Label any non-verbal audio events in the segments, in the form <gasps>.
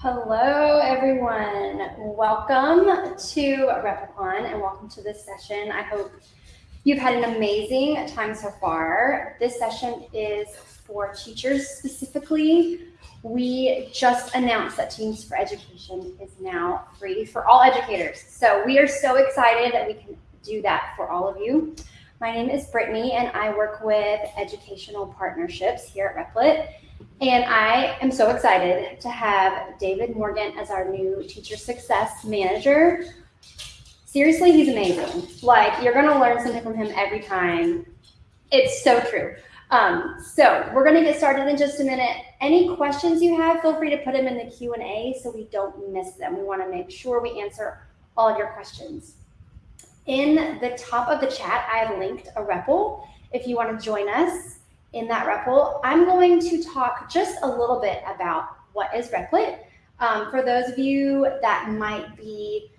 Hello, everyone. Welcome to Replicon and welcome to this session. I hope you've had an amazing time so far. This session is for teachers specifically. We just announced that Teams for Education is now free for all educators. So we are so excited that we can do that for all of you. My name is Brittany and I work with educational partnerships here at Replit. And I am so excited to have David Morgan as our new teacher success manager. Seriously, he's amazing. Like you're gonna learn something from him every time. It's so true. Um, so we're gonna get started in just a minute. Any questions you have, feel free to put them in the Q&A so we don't miss them. We wanna make sure we answer all of your questions. In the top of the chat, I have linked a REPL if you wanna join us in that REPL, I'm going to talk just a little bit about what is Replit. Um, for those of you that might be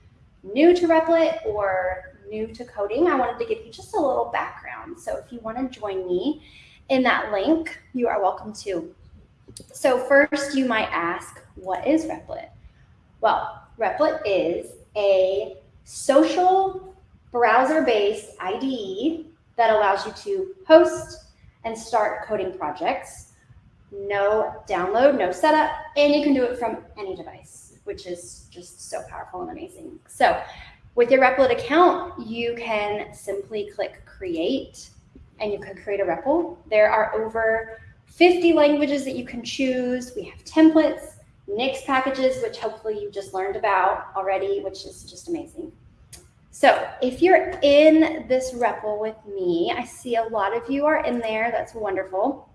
new to Replit or new to coding, I wanted to give you just a little background. So if you want to join me in that link, you are welcome to. So first you might ask, what is Replit? Well, Replit is a social browser-based IDE that allows you to host, and start coding projects. No download, no setup, and you can do it from any device, which is just so powerful and amazing. So with your Replit account, you can simply click create and you can create a REPL. There are over 50 languages that you can choose. We have templates, Nix packages, which hopefully you just learned about already, which is just amazing. So if you're in this REPL with me, I see a lot of you are in there. That's wonderful.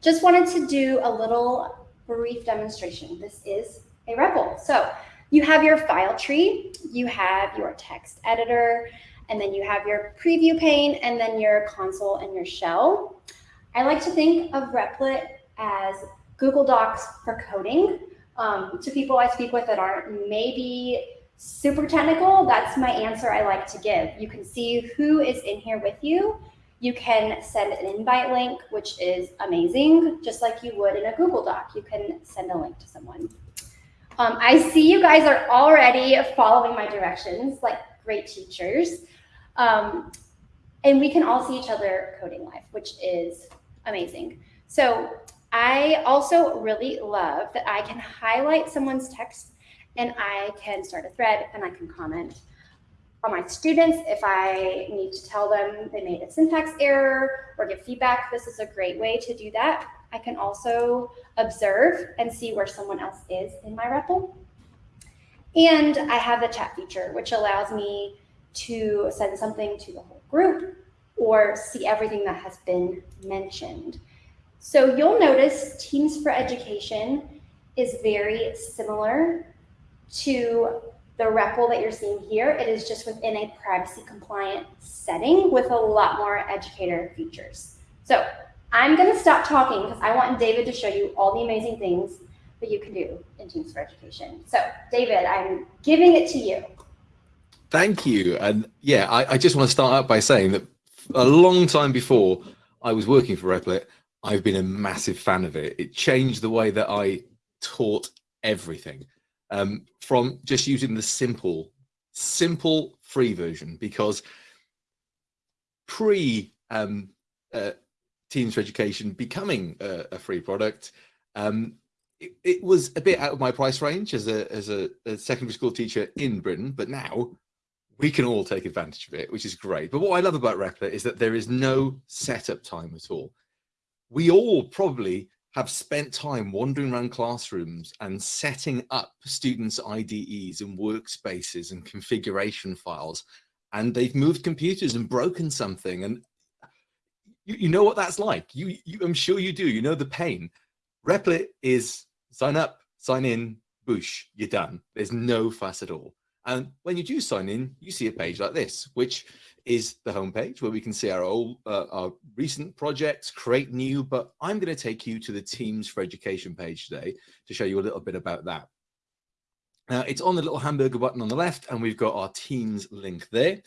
Just wanted to do a little brief demonstration. This is a REPL. So you have your file tree, you have your text editor, and then you have your preview pane, and then your console and your shell. I like to think of Replit as Google Docs for coding. Um, to people I speak with that aren't maybe super technical, that's my answer I like to give. You can see who is in here with you. You can send an invite link, which is amazing, just like you would in a Google Doc. You can send a link to someone. Um, I see you guys are already following my directions, like great teachers. Um, and we can all see each other coding live, which is amazing. So I also really love that I can highlight someone's text and I can start a thread and I can comment on my students if I need to tell them they made a syntax error or give feedback. This is a great way to do that. I can also observe and see where someone else is in my REPL. And I have the chat feature, which allows me to send something to the whole group or see everything that has been mentioned. So you'll notice Teams for Education is very similar to the REPL that you're seeing here. It is just within a privacy compliant setting with a lot more educator features. So I'm going to stop talking because I want David to show you all the amazing things that you can do in Teams for Education. So David, I'm giving it to you. Thank you. And yeah, I, I just want to start out by saying that a long time before I was working for Replit, I've been a massive fan of it. It changed the way that I taught everything um, from just using the simple, simple free version because pre um, uh, Teams for Education becoming a, a free product, um, it, it, was a bit out of my price range as a as a, a, secondary school teacher in Britain, but now we can all take advantage of it, which is great. But what I love about Replit is that there is no setup time at all. We all probably have spent time wandering around classrooms and setting up students' IDEs and workspaces and configuration files. And they've moved computers and broken something. And you, you know what that's like. You, you, I'm sure you do. You know the pain. Replit is sign up, sign in, boosh, you're done. There's no fuss at all. And when you do sign in, you see a page like this, which is the homepage where we can see our old, uh, our recent projects, create new, but I'm going to take you to the Teams for Education page today to show you a little bit about that. Now it's on the little hamburger button on the left and we've got our Teams link there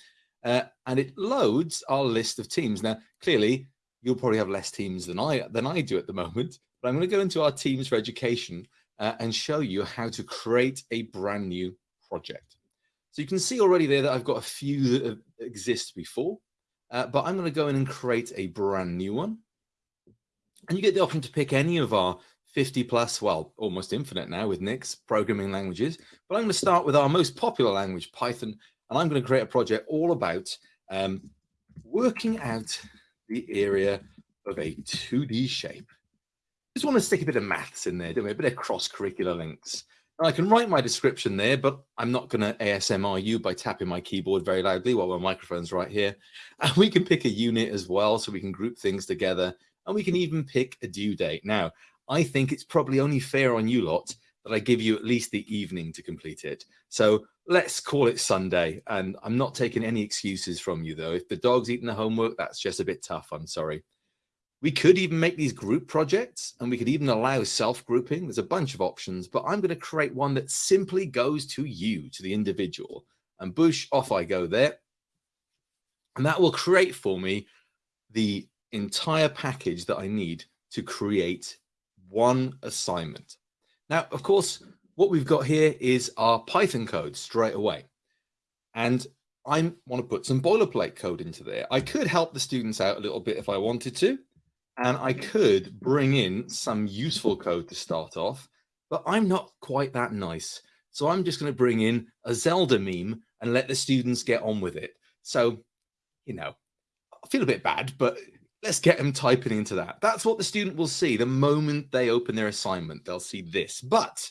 uh, and it loads our list of teams. Now, clearly you'll probably have less teams than I, than I do at the moment, but I'm going to go into our Teams for Education uh, and show you how to create a brand new project. So you can see already there that I've got a few that exist before, uh, but I'm going to go in and create a brand new one. And you get the option to pick any of our 50 plus, well, almost infinite now with Nix programming languages. But I'm going to start with our most popular language, Python, and I'm going to create a project all about um, working out the area of a 2D shape. Just want to stick a bit of maths in there, don't we? A bit of cross-curricular links. I can write my description there, but I'm not going to ASMR you by tapping my keyboard very loudly while my microphone's right here. <laughs> And we can pick a unit as well, so we can group things together, and we can even pick a due date. Now, I think it's probably only fair on you lot that I give you at least the evening to complete it. So let's call it Sunday. And I'm not taking any excuses from you, though. If the dog's eating the homework, that's just a bit tough. I'm sorry. We could even make these group projects and we could even allow self-grouping. There's a bunch of options, but I'm going to create one that simply goes to you, to the individual. And Bush, off I go there. And that will create for me the entire package that I need to create one assignment. Now, of course, what we've got here is our Python code straight away. And I want to put some boilerplate code into there. I could help the students out a little bit if I wanted to, and I could bring in some useful code to start off, but I'm not quite that nice. So I'm just going to bring in a Zelda meme and let the students get on with it. So, you know, I feel a bit bad, but let's get them typing into that. That's what the student will see the moment they open their assignment. They'll see this, but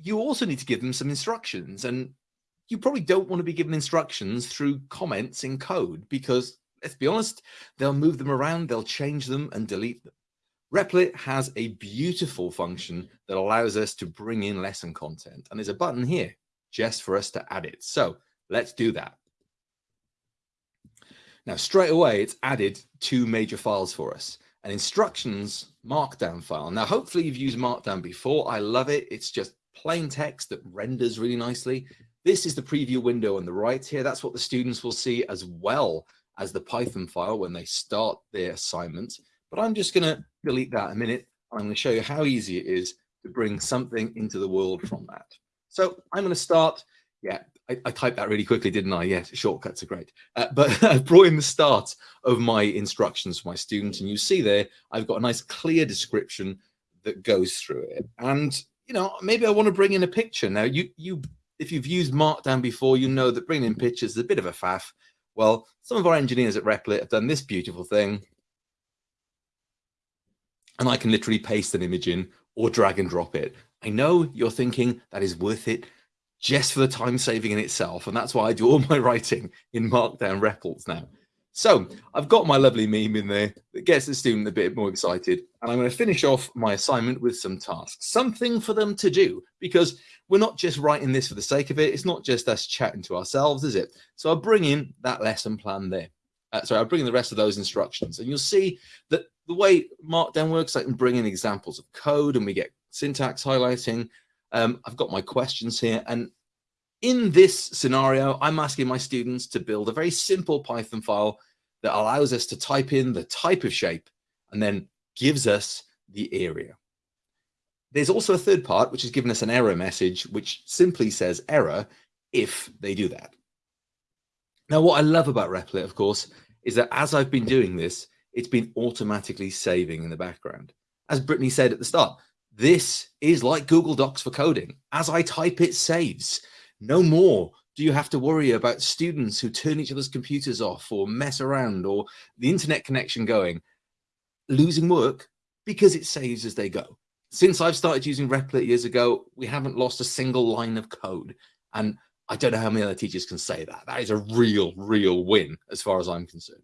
you also need to give them some instructions and you probably don't want to be given instructions through comments in code because let's be honest, they'll move them around, they'll change them and delete them. Replit has a beautiful function that allows us to bring in lesson content and there's a button here just for us to add it. So let's do that. Now, straight away, it's added two major files for us, an instructions markdown file. Now, hopefully you've used markdown before. I love it. It's just plain text that renders really nicely. This is the preview window on the right here. That's what the students will see as well as the Python file when they start their assignment. But I'm just going to delete that a minute. I'm going to show you how easy it is to bring something into the world from that. So I'm going to start. Yeah, I, I, typed that really quickly, didn't I? Yes, shortcuts are great. Uh, but <laughs> I brought in the start of my instructions for my students, and you see there, I've got a nice clear description that goes through it. And you know, maybe I want to bring in a picture. Now, you you if you've used Markdown before, you know that bringing in pictures is a bit of a faff. Well, some of our engineers at Replit have done this beautiful thing. And I can literally paste an image in or drag and drop it. I know you're thinking that is worth it just for the time saving in itself. And that's why I do all <laughs> my writing in Markdown REPLs now. So I've got my lovely meme in there that gets the student a bit more excited. And I'm going to finish off my assignment with some tasks, something for them to do, because we're not just writing this for the sake of it. It's not just us chatting to ourselves, is it? So I'll bring in that lesson plan there. Uh, sorry, I'll bring in the rest of those instructions. And you'll see that the way Markdown works, I can bring in examples of code and we get syntax highlighting. Um, I've got my questions here. And in this scenario, I'm asking my students to build a very simple Python file that allows us to type in the type of shape and then gives us the area. There's also a third part, which has given us an error message, which simply says error if they do that. Now, what I love about Replit, of course, is that as I've been doing this, it's been automatically saving in the background. As Brittany said at the start, this is like Google Docs for coding. As I type, it saves. No more do you have to worry about students who turn each other's computers off or mess around or the internet connection going, losing work because it saves as they go. Since I've started using Replit years ago, we haven't lost a single line of code. And I don't know how many other teachers can say that. That is a real, real win as far as I'm concerned.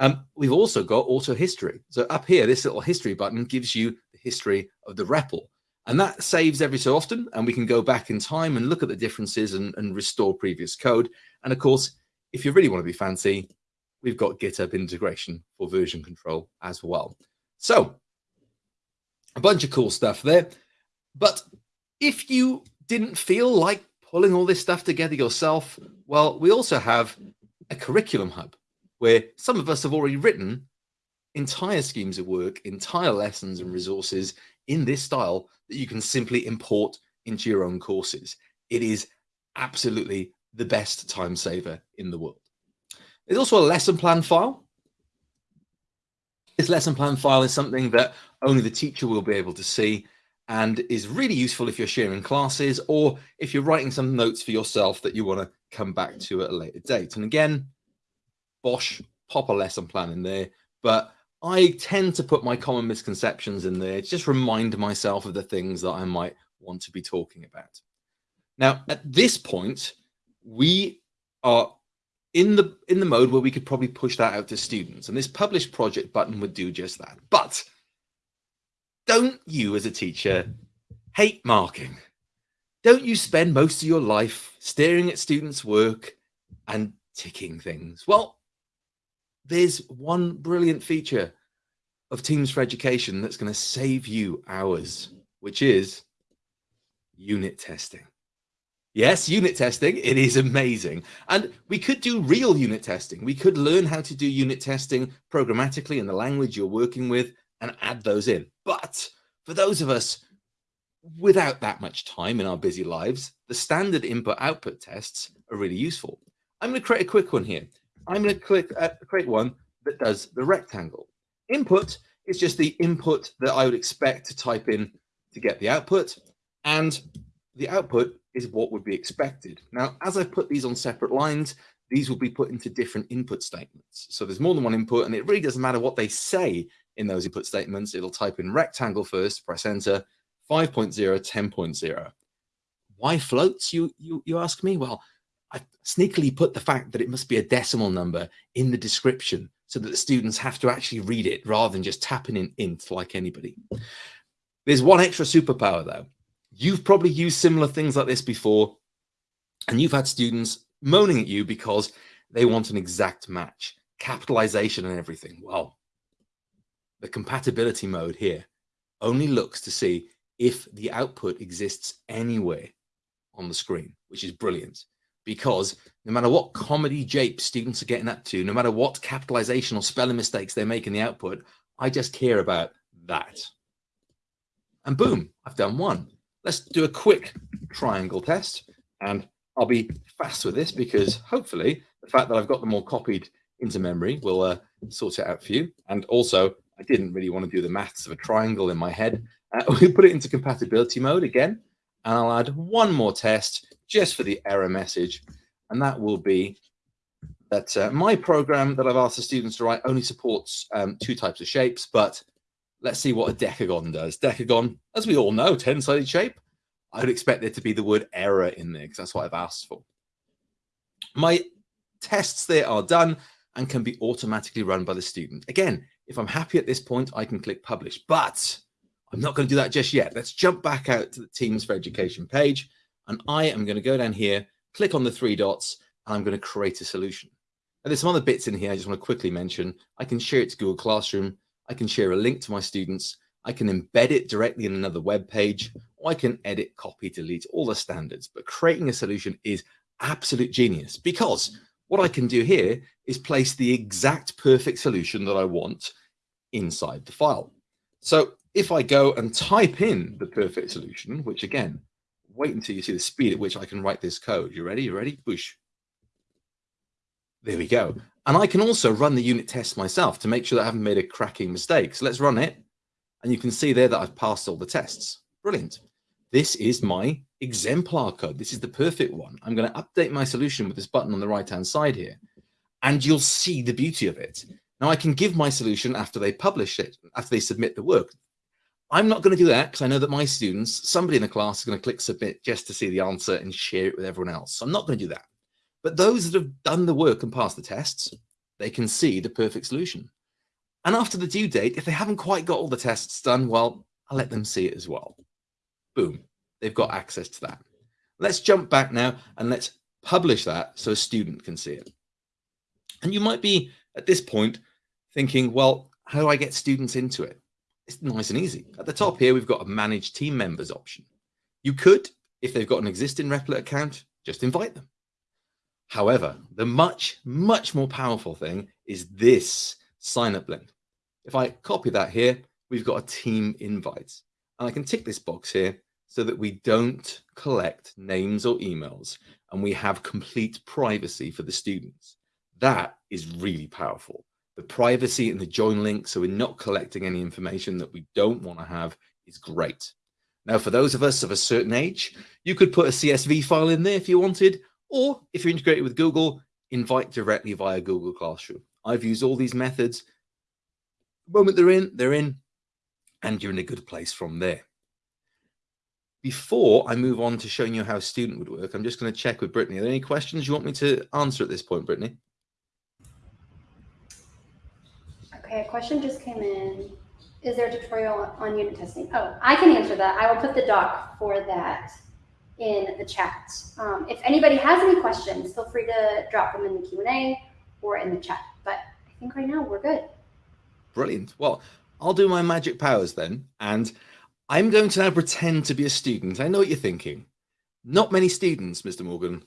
Um, we've also got auto history. So up here, this little history button gives you the history of the REPL. And that saves every so often, and we can go back in time and look at the differences and, and restore previous code. And of course, if you really want to be fancy, we've got GitHub integration for version control as well. So a bunch of cool stuff there. But if you didn't feel like pulling all this stuff together yourself, well, we also have a curriculum hub where some of us have already written entire schemes of work, entire lessons and resources in this style that you can simply import into your own courses. It is absolutely the best time saver in the world. There's also a lesson plan file. This lesson plan file is something that only the teacher will be able to see and is really useful if you're sharing classes or if you're writing some notes for yourself that you want to come back to at a later date. And again, Bosch, pop a lesson plan in there, but I tend to put my common misconceptions in there, just remind myself of the things that I might want to be talking about. Now, at this point, we are in the in the mode where we could probably push that out to students and this publish project button would do just that but don't you as a teacher hate marking don't you spend most of your life staring at students work and ticking things well there's one brilliant feature of teams for education that's going to save you hours which is unit testing Yes, unit testing, it is amazing. And we could do real unit testing. We could learn how to do unit testing programmatically in the language you're working with and add those in. But for those of us without that much time in our busy lives, the standard input output tests are really useful. I'm going to create a quick one here. I'm going to click uh, create one that does the rectangle. Input is just the input that I would expect to type in to get the output. And the output is what would be expected. Now, as I put these on separate lines, these will be put into different input statements. So there's more than one input and it really doesn't matter what they say in those input statements. It'll type in rectangle first, press enter, 5.0, 10.0. Why floats, you, you, you ask me? Well, I sneakily put the fact that it must be a decimal number in the description so that the students have to actually read it rather than just tapping in int like anybody. There's one extra superpower though. You've probably used similar things like this before, and you've had students moaning at you because they want an exact match, capitalization and everything. Well, the compatibility mode here only looks to see if the output exists anywhere on the screen, which is brilliant because no matter what comedy jape students are getting up to, no matter what capitalization or spelling mistakes they make in the output, I just care about that. And boom, I've done one. Let's do a quick triangle test and I'll be fast with this because hopefully the fact that I've got them all copied into memory will uh, sort it out for you. And also, I didn't really want to do the maths of a triangle in my head. Uh, <laughs> we'll put it into compatibility mode again, and I'll add one more test just for the error message. And that will be that uh, my program that I've asked the students to write only supports um, two types of shapes, but Let's see what a decagon does. Decagon, as we all know, 10-sided shape. I'd expect there to be the word error in there because that's what I've asked for. My tests there are done and can be automatically run by the student. Again, if I'm happy at this point, I can click publish, but I'm not going to do that just yet. Let's jump back out to the Teams for Education page, and I am going to go down here, click on the three dots, and I'm going to create a solution. And there's some other bits in here I just want to quickly mention. I can share it to Google Classroom. I can share a link to my students. I can embed it directly in another web page, or I can edit, copy, delete, all the standards. But creating a solution is absolute genius because what I can do here is place the exact perfect solution that I want inside the file. So if I go and type in the perfect solution, which again, wait until you see the speed at which I can write this code. You ready? You ready? Boosh. There we go. And I can also run the unit test myself to make sure that I haven't made a cracking mistake. So let's run it. And you can see there that I've passed all the tests. Brilliant. This is my exemplar code. This is the perfect one. I'm going to update my solution with this button on the right-hand side here. And you'll see the beauty of it. Now I can give my solution after they publish it, after they submit the work. I'm not going to do that because I know that my students, somebody in the class is going to click submit just to see the answer and share it with everyone else. So I'm not going to do that. But those that have done the work and passed the tests, they can see the perfect solution. And after the due date, if they haven't quite got all the tests done, well, I'll let them see it as well. Boom, they've got access to that. Let's jump back now and let's publish that so a student can see it. And you might be at this point thinking, well, how do I get students into it? It's nice and easy. At the top here, we've got a manage team members option. You could, if they've got an existing Replit account, just invite them. However, the much, much more powerful thing is this sign up link. If I copy that here, we've got a team invite. And I can tick this box here so that we don't collect names or emails and we have complete privacy for the students. That is really powerful. The privacy and the join link, so we're not collecting any information that we don't want to have is great. Now, for those of us of a certain age, you could put a CSV file in there if you wanted, or if you're integrated with Google, invite directly via Google Classroom. I've used all these methods. The moment they're in, they're in, and you're in a good place from there. Before I move on to showing you how a student would work, I'm just going to check with Brittany. Are there any questions you want me to answer at this point, Brittany? Okay, a question just came in. Is there a tutorial on unit testing? Oh, I can answer that. I will put the doc for that in the chat. Um, if anybody has any questions, feel free to drop them in the Q&A or in the chat. But I think right now we're good. Brilliant. Well, I'll do my magic powers then. And I'm going to now pretend to be a student. I know what you're thinking. Not many students, Mr. Morgan,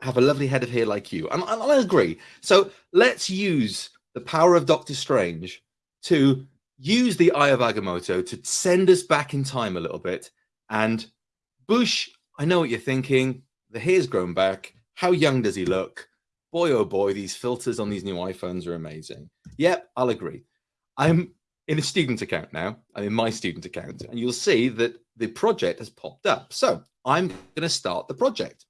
have a lovely head of hair like you. And, I agree. So let's use the power of Doctor Strange to use the Eye of Agamotto to send us back in time a little bit. And Bush, I know what you're thinking. The hair's grown back. How young does he look? Boy, oh boy, these filters on these new iPhones are amazing. Yep, I'll agree. I'm in a student account now. I'm in my student account, and you'll see that the project has popped up. So I'm going to start the project.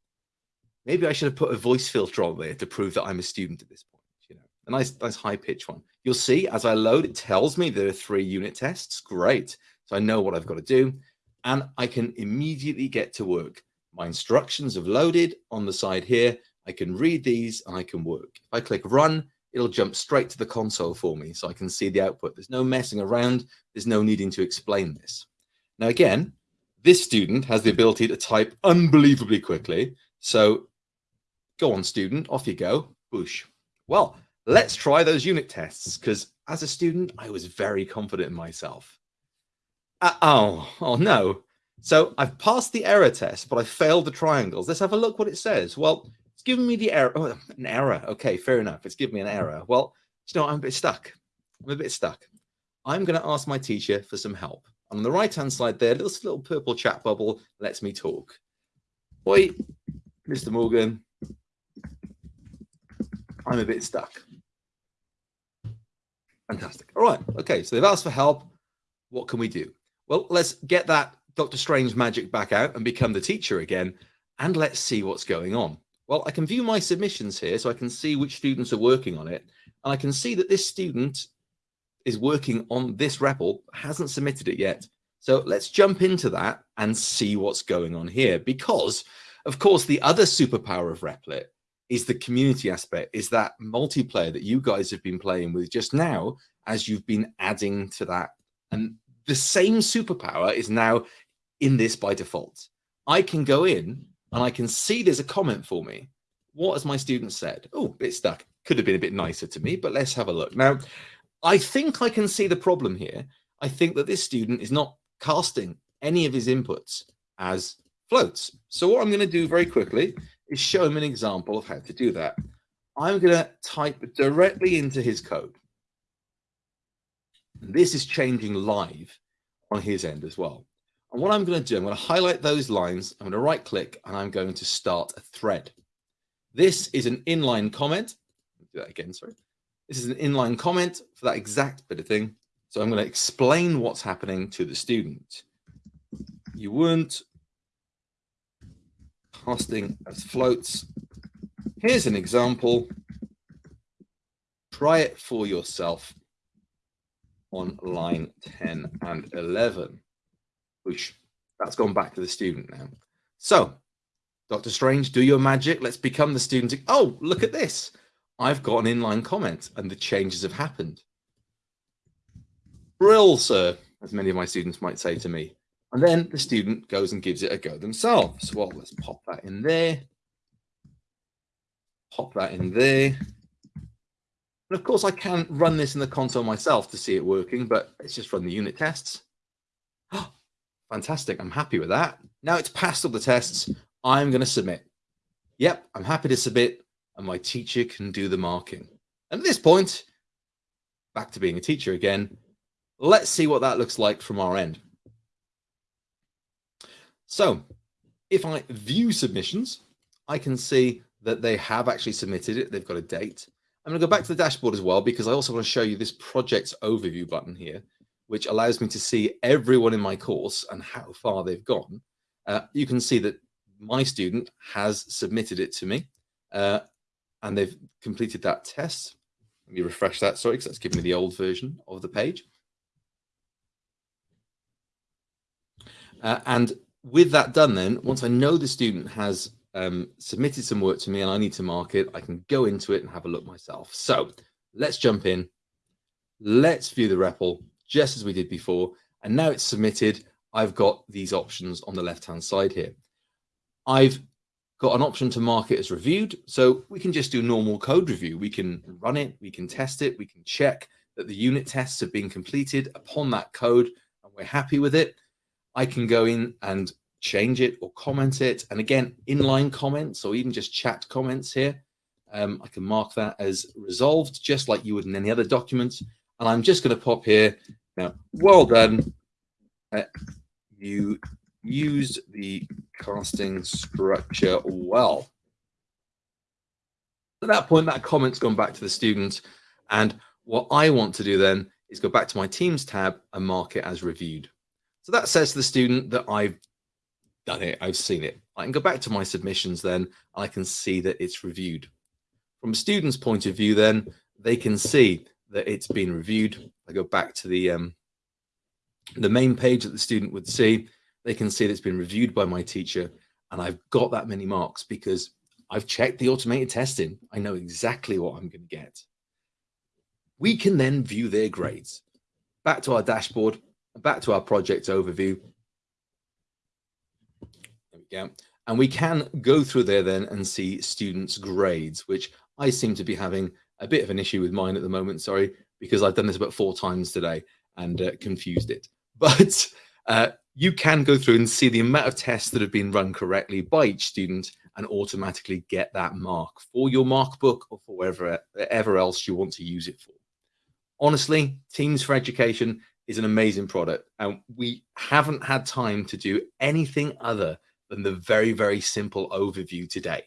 Maybe I should have put a voice filter on there to prove that I'm a student at this point. You know, a nice, nice high pitch one. You'll see as I load, it tells me there are three unit tests. Great. So I know what I've got to do and I can immediately get to work. My instructions have loaded on the side here. I can read these and I can work. If I click run, it'll jump straight to the console for me so I can see the output. There's no messing around. There's no needing to explain this. Now, again, this student has the ability to type unbelievably quickly. So go on, student, off you go. Boosh. Well, let's try those unit tests because as a student, I was very confident in myself. Uh, oh, oh no. So I've passed the error test, but I failed the triangles. Let's have a look what it says. Well, it's giving me the error. Oh, an error. Okay, fair enough. It's giving me an error. Well, you know, I'm a bit stuck. I'm a bit stuck. I'm going to ask my teacher for some help. on the right-hand side there, this little purple chat bubble lets me talk. Oi, Mr. Morgan, I'm a bit stuck. Fantastic. All right. Okay. So they've asked for help. What can we do? Well, let's get that Doctor Strange magic back out and become the teacher again. And let's see what's going on. Well, I can view my submissions here so I can see which students are working on it. And I can see that this student is working on this REPL, hasn't submitted it yet. So let's jump into that and see what's going on here. Because, of course, the other superpower of Replit is the community aspect, is that multiplayer that you guys have been playing with just now as you've been adding to that. And the same superpower is now in this by default. I can go in and I can see there's a comment for me. What has my student said? Oh, bit stuck. Could have been a bit nicer to me, but let's have a look. Now, I think I can see the problem here. I think that this student is not casting any of his inputs as floats. So what I'm going to do very quickly is show him an example of how to do that. I'm going to type directly into his code. This is changing live on his end as well. And what I'm going to do, I'm going to highlight those lines. I'm going to right click and I'm going to start a thread. This is an inline comment. Do that again, sorry. This is an inline comment for that exact bit of thing. So I'm going to explain what's happening to the student. You weren't casting as floats. Here's an example. Try it for yourself on line 10 and 11, that's gone back to the student now. So, Dr. Strange, do your magic. Let's become the student. Oh, look at this. I've got an inline comment and the changes have happened. Brill, sir, as many of my students might say to me. And then the student goes and gives it a go themselves. Well, let's pop that in there. Pop that in there. And of course, I can run this in the console myself to see it working, but let's just run the unit tests. <gasps> Oh, Fantastic. I'm happy with that. Now it's passed all the tests. I'm going to submit. Yep, I'm happy to submit, and my teacher can do the marking. And at this point, back to being a teacher again, let's see what that looks like from our end. So if I view submissions, I can see that they have actually submitted it. They've got a date. I'm going to go back to the dashboard as well, because I also want to show you this project overview button here, which allows me to see everyone in my course and how far they've gone. Uh, you can see that my student has submitted it to me uh, and they've completed that test. Let me refresh that, sorry, because that's giving me the old version of the page. Uh, and with that done then, once I know the student has um, submitted some work to me and I need to mark it, I can go into it and have a look myself. So let's jump in. Let's view the REPL just as we did before. And now it's submitted. I've got these options on the left-hand side here. I've got an option to mark it as reviewed. So we can just do normal code review. We can run it, we can test it, we can check that the unit tests have been completed upon that code and we're happy with it. I can go in and change it or comment it. And again, inline comments or even just chat comments here. Um, I can mark that as resolved, just like you would in any other document. And I'm just going to pop here now, well done. Uh, you used the casting structure well. At that point, that comment's gone back to the student. And what I want to do then is go back to my Teams tab and mark it as reviewed. So that says to the student that I've done it, I've seen it. I can go back to my submissions then, I can see that it's reviewed. From a student's point of view then, they can see that it's been reviewed. I go back to the um, the main page that the student would see, they can see that it's been reviewed by my teacher and I've got that many marks because I've checked the automated testing. I know exactly what I'm going to get. We can then view their grades. Back to our dashboard, back to our project overview. There we go. And we can go through there then and see students' grades, which I seem to be having a bit of an issue with mine at the moment, sorry, because I've done this about four times today and uh, confused it. <laughs> But uh, you can go through and see the amount of tests that have been run correctly by each student and automatically get that mark for your mark book or for wherever, wherever else you want to use it for. Honestly, Teams for Education is an amazing product and we haven't had time to do anything other than the very, very simple overview today.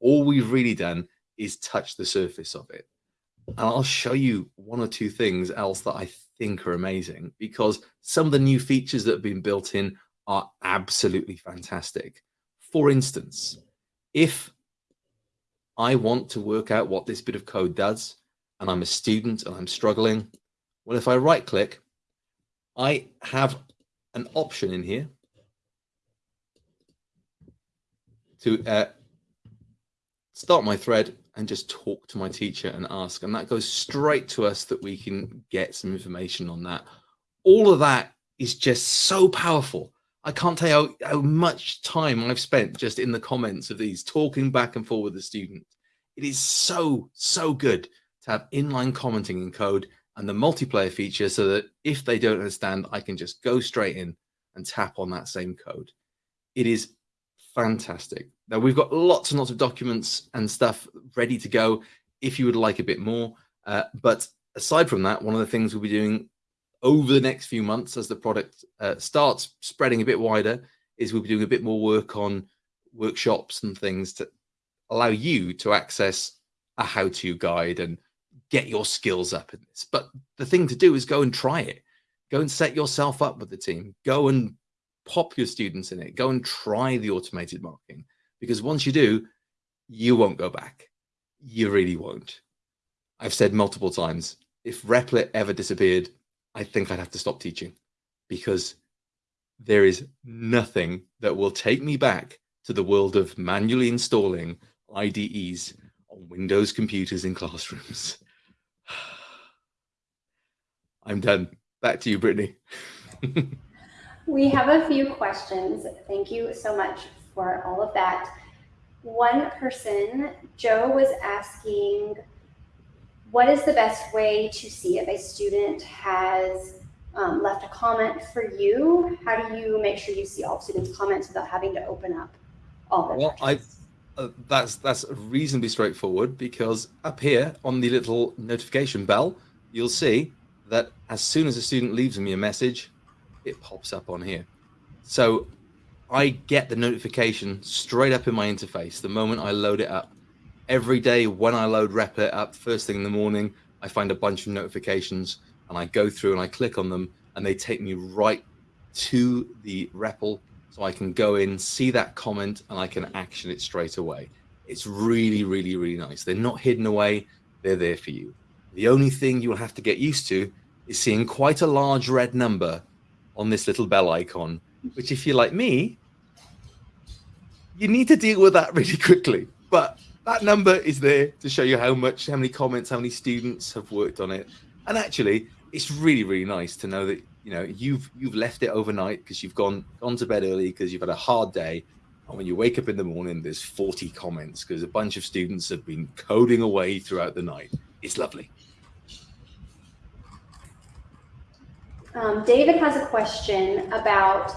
All we've really done is touch the surface of it. And I'll show you one or two things else that I think are amazing because some of the new features that have been built in are absolutely fantastic. For instance, if I want to work out what this bit of code does and I'm a student and I'm struggling, well, if I right click, I have an option in here to uh, start my thread and just talk to my teacher and ask. And that goes straight to us that we can get some information on that. All of that is just so powerful. I can't tell you how, how much time I've spent just in the comments of these talking back and forth with the student. It is so, so good to have inline commenting in code and the multiplayer feature so that if they don't understand, I can just go straight in and tap on that same code. It is fantastic. Now we've got lots and lots of documents and stuff ready to go if you would like a bit more. Uh, but aside from that, one of the things we'll be doing over the next few months as the product uh, starts spreading a bit wider is we'll be doing a bit more work on workshops and things to allow you to access a how-to guide and get your skills up in this. But the thing to do is go and try it. Go and set yourself up with the team. Go and pop your students in it. Go and try the automated marking because once you do, you won't go back. You really won't. I've said multiple times, if Replit ever disappeared, I think I'd have to stop teaching because there is nothing that will take me back to the world of manually installing IDEs on Windows computers in classrooms. <sighs> I'm done. Back to you, Brittany. <laughs> We have a few questions. Thank you so much for all of that. One person, Joe, was asking, what is the best way to see if a student has um, left a comment for you? How do you make sure you see all students' comments without having to open up all their well, I, uh, that's that's reasonably straightforward because up here on the little notification bell, you'll see that as soon as a student leaves me a message, it pops up on here. So I get the notification straight up in my interface the moment I load it up. Every day when I load Replit up, first thing in the morning, I find a bunch of notifications and I go through and I click on them and they take me right to the REPL so I can go in, see that comment and I can action it straight away. It's really, really, really nice. They're not hidden away. They're there for you. The only thing you'll have to get used to is seeing quite a large red number on this little bell icon, which if you're like me, you need to deal with that <laughs> really quickly. But that number is there to show you how much, how many comments, how many students have worked on it. And actually, it's really, really nice to know that you know you've you've left it overnight because you've gone gone to bed early because you've had a hard day. And when you wake up in the morning, there's 40 comments because a bunch of students have been coding away throughout the night. It's lovely. Um, David has a question about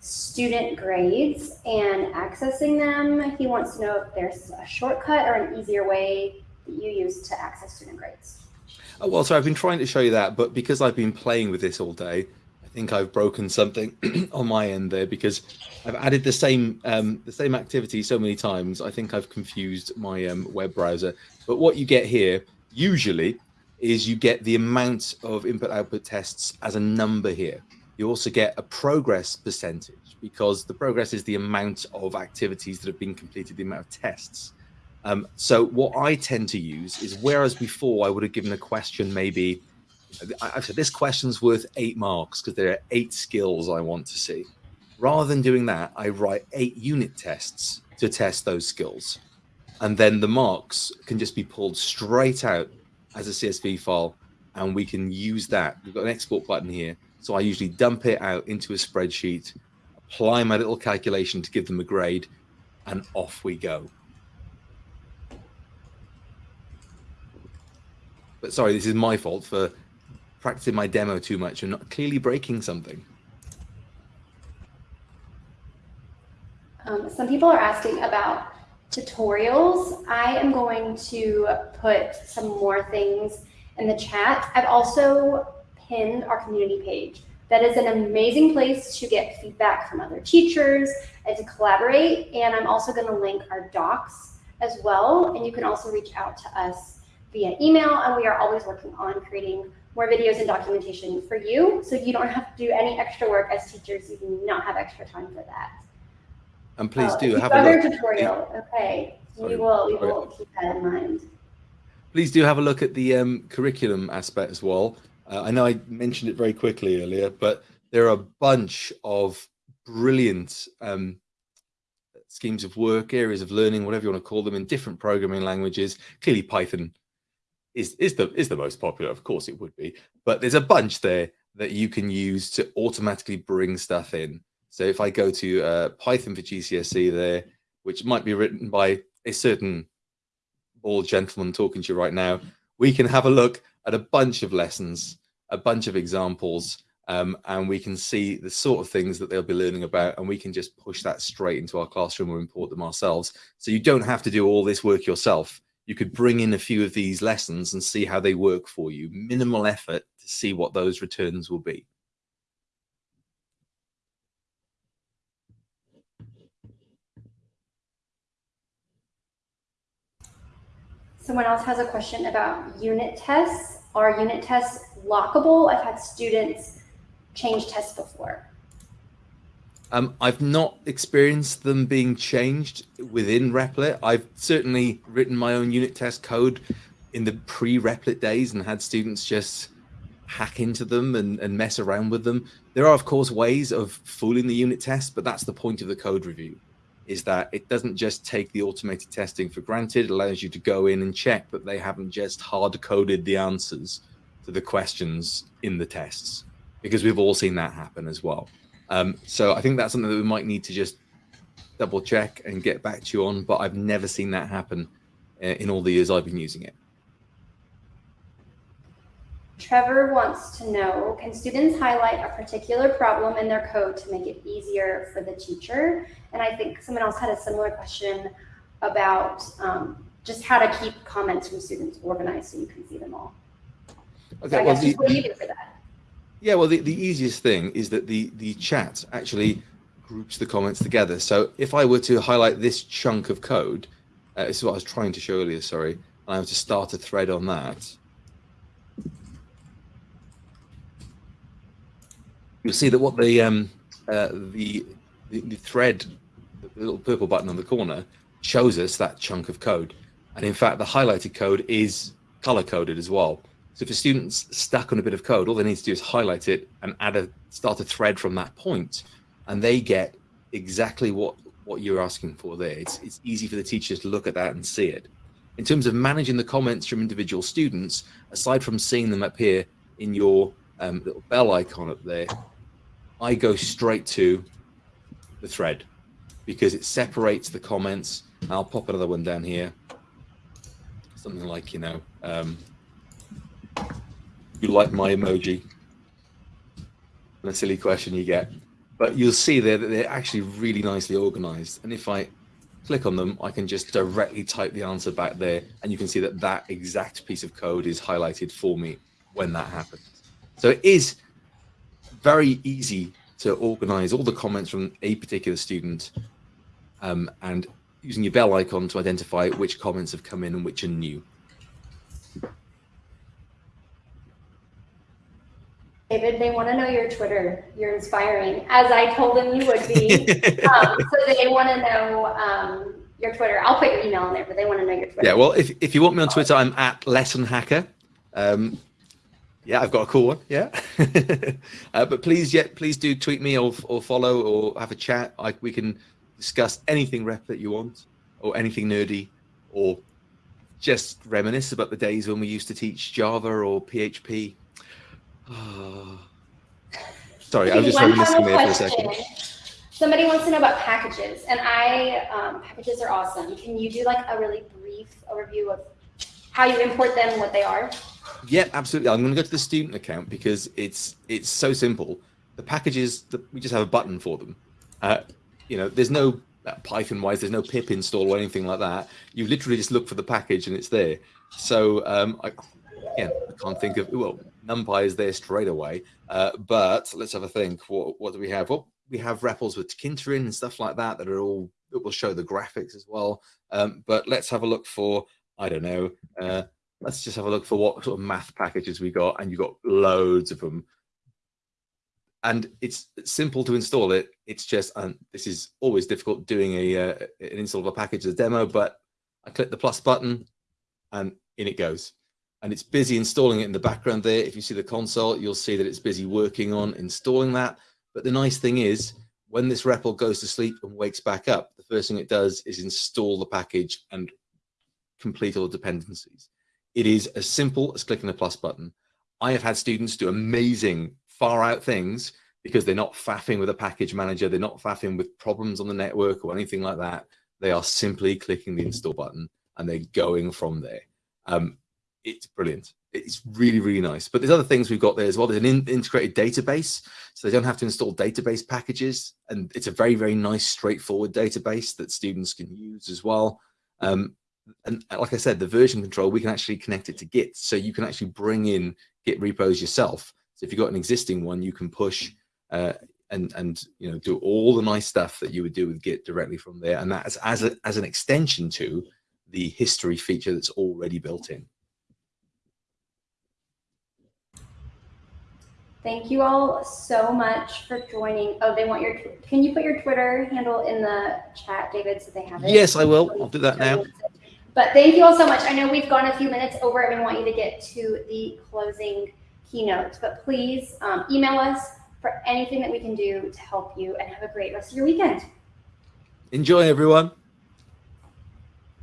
student grades and accessing them. He wants to know if there's a shortcut or an easier way that you use to access student grades. Oh, well, so I've been trying to show you that, but because I've been playing with this all day, I think I've broken something <clears throat> on my end there because I've added the same um, the same activity so many times. I think I've confused my um, web browser. But what you get here usually is you get the amount of input output tests as a number here. You also get a progress percentage because the progress is the amount of activities that have been completed, the amount of tests. Um, so what I tend to use is whereas before I would have given a question maybe, I've said this question's worth eight marks because there are eight skills I want to see. Rather than doing that, I write eight unit tests to test those skills. And then the marks can just be pulled straight out as a CSV file and we can use that. We've got an export button here. So I usually dump it out into a spreadsheet, apply my little calculation to give them a grade, and off we go. But sorry, this is my fault for practicing my demo too much and not clearly breaking something. Um, some people are asking about tutorials. I am going to put some more things in the chat. I've also pinned our community page. That is an amazing place to get feedback from other teachers and to collaborate. And I'm also going to link our docs as well. And you can also reach out to us via email. And we are always working on creating more videos and documentation for you. So you don't have to do any extra work as teachers. You do not have extra time for that. And please uh, do have a look. tutorial. Okay, Sorry. we will we will keep that in mind. Please do have a look at the um, curriculum aspect as well. Uh, I know I mentioned it very quickly earlier, but there are a bunch of brilliant um, schemes of work, areas of learning, whatever you want to call them, in different programming languages. Clearly, Python is is the is the most popular. Of course, it would be, but there's a bunch there that you can use to automatically bring stuff in. So if I go to uh, Python for GCSE there, which might be written by a certain bald gentleman talking to you right now, we can have a look at a bunch of lessons, a bunch of examples, um, and we can see the sort of things that they'll be learning about, and we can just push that straight into our classroom or import them ourselves. So you don't have to do all this work yourself. You could bring in a few of these lessons and see how they work for you. Minimal effort to see what those returns will be. Someone else has a question about unit tests. Are unit tests lockable? I've had students change tests before. Um, I've not experienced them being changed within Replit. I've certainly written my own unit test code in the pre-Replit days and had students just hack into them and, and mess around with them. There are, of course, ways of fooling the unit test, but that's the point of the code review is that it doesn't just take the automated testing for granted. It allows you to go in and check that they haven't just hard coded the answers to the questions in the tests, because we've all seen that happen as well. Um, so I think that's something that we might need to just double check and get back to you on, but I've never seen that happen uh, in all the years I've been using it. Trevor wants to know, can students highlight a particular problem in their code to make it easier for the teacher? And I think someone else had a similar question about um, just how to keep comments from students organized so you can see them all. Okay, so well, the, what do you do for that? Yeah, well, the, the easiest thing is that the, the chat actually groups the comments together. So if I were to highlight this chunk of code, uh, this is what I was trying to show earlier, sorry, and I were to start a thread on that, you'll see that what the, um, uh, the, the, the thread, the little purple button on the corner, shows us that chunk of code. And in fact, the highlighted code is color coded as well. So if a student's stuck on a bit of code, all they need to do is highlight it and add a start a thread from that point, and they get exactly what what you're asking for there. It's it's easy for the teachers to look at that and see it. In terms of managing the comments from individual students, aside from seeing them up here in your um, little bell icon up there, I go straight to the thread because it separates the comments. I'll pop another one down here. Something like, you know, um, you like my emoji? And a silly question you get. But you'll see there that they're actually really nicely organized. And if I click on them, I can just directly type the answer back there. And you can see that that exact piece of code is highlighted for me when that happens. So it is very easy to organize all the comments from a particular student um, and using your bell icon to identify which comments have come in and which are new. David, they want to know your Twitter. You're inspiring, as I told them you would be. <laughs> um, so they want to know um, your Twitter. I'll put your email in there, but they want to know your Twitter. Yeah, well, if, if you want me on Twitter, I'm at Lesson Hacker. Um, yeah, I've got a cool one. Yeah, <laughs> uh, but please, yeah, please do tweet me or, or follow or have a chat. I, we can discuss anything rep that you want, or anything nerdy, or just reminisce about the days when we used to teach Java or PHP <sighs> Sorry, I'm just reminiscing there for a second. Somebody wants to know about packages, and I um, packages are awesome. Can you do like a really brief overview of how you import them, what they are? Yeah, absolutely. I'm going to go to the student account because it's it's so simple. The packages that we just have a button for them. Uh, you know, there's no uh, Python wise, there's no pip install or anything like that. You literally just look for the package and it's there. So um, I, again, I can't think of, well, NumPy is there straight away. Uh, but let's have a think. What, what do we have? Well, we have REPLs with Tkinter and stuff like that that are all, that will show the graphics as well. Um, but let's have a look for, I don't know, uh, let's just have a look for what sort of math packages we got. And you got loads of them. And it's simple to install it. It's just, and this is always difficult doing a uh, an install of a package as a demo, but I click the plus button and in it goes and it's busy installing it in the background there. If you see the console, you'll see that it's busy working on installing that. But the nice thing is when this REPL goes to sleep and wakes back up, the first thing it does is install the package and complete all the dependencies. It is as simple as clicking the plus button. I have had students do amazing far out things because they're not faffing with a package manager. They're not faffing with problems on the network or anything like that. They are simply clicking the install button and they're going from there. Um, it's brilliant. It's really, really nice. But there's other things we've got there as well. There's an in integrated database, so they don't have to install database packages. And it's a very, very nice, straightforward database that students can use as well. Um, and like I said, the version control, we can actually connect it to Git. So you can actually bring in Git repos yourself. So if you've got an existing one, you can push uh, and and you know do all the nice stuff that you would do with Git directly from there. And that's as a, as an extension to the history feature that's already built in. Thank you all so much for joining. Oh, they want your, can you put your Twitter handle in the chat, David, so they have it? Yes, I will. I'll do that now. But thank you all so much. I know we've gone a few minutes over and we want you to get to the closing keynote, but please um, email us for anything that we can do to help you and have a great rest of your weekend. Enjoy, everyone.